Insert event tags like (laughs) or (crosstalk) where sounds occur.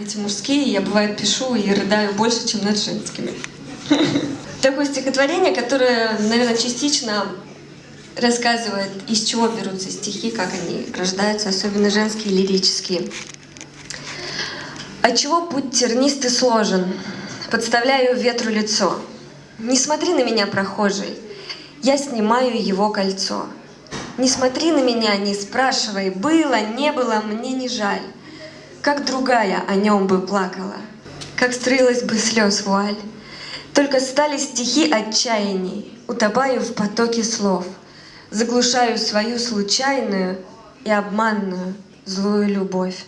эти мужские, я бывает пишу и рыдаю больше, чем над женскими. (laughs) Такое стихотворение, которое, наверное, частично рассказывает, из чего берутся стихи, как они рождаются, особенно женские, лирические. Отчего путь тернистый сложен? Подставляю ветру лицо. Не смотри на меня, прохожий, я снимаю его кольцо. Не смотри на меня, не спрашивай, было, не было, мне не жаль. Как другая о нем бы плакала, как строилась бы слез вуаль. Только стали стихи отчаяний, утопаю в потоке слов, заглушаю свою случайную и обманную злую любовь.